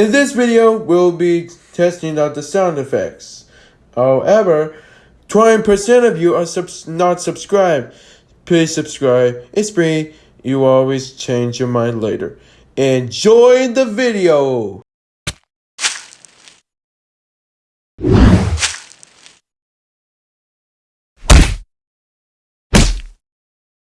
In this video, we'll be testing out the sound effects. However, 20% of you are subs- not subscribed. Please subscribe. It's free. You always change your mind later. Enjoy the video.